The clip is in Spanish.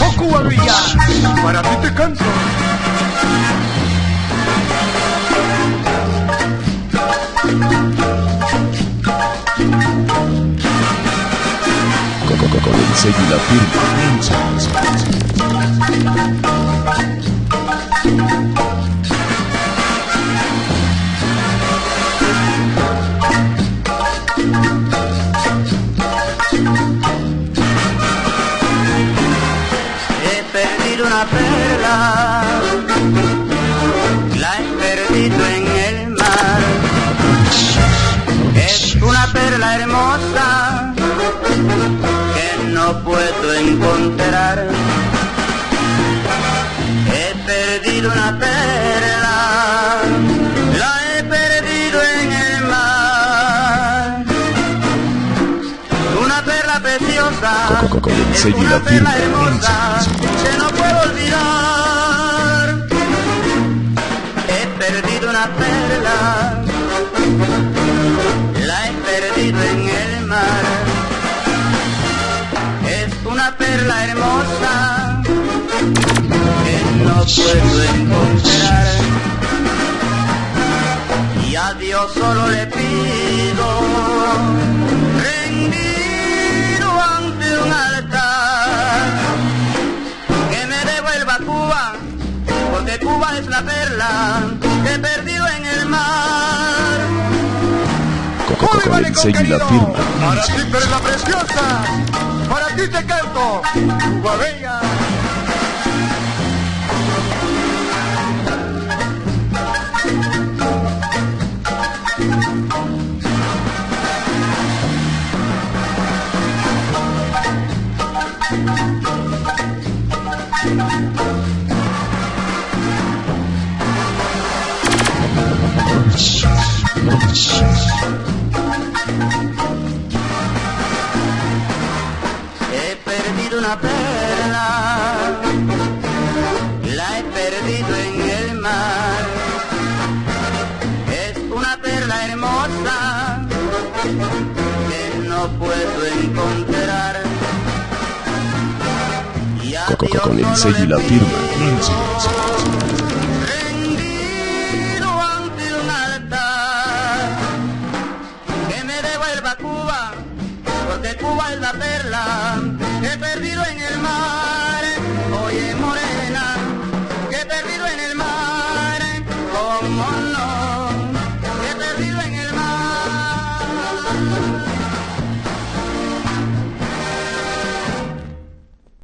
Oh Cuba Villa, para ti te canto. Con el sello la firma. Una perla, la he perdido en el mar. Es una perla hermosa que no puedo encontrar. He perdido una perla, la he perdido en el mar. Una perla preciosa. Es una perla hermosa perdido una perla, la he perdido en el mar. Es una perla hermosa que no puedo encontrar. Y a Dios solo le pido, rendido ante un altar, que me devuelva Cuba, porque Cuba es la perla que he perdido en el mar. Con- con- Con el sello y la firma. Para ti perla preciosa, para ti te canto. Cuba Bella. He una perla, la he perdido en el mar. Es una perla hermosa que no puedo encontrar. Y a Dios Con el sello y la firma. rendido ante un altar, que me devuelva Cuba, porque Cuba es la perla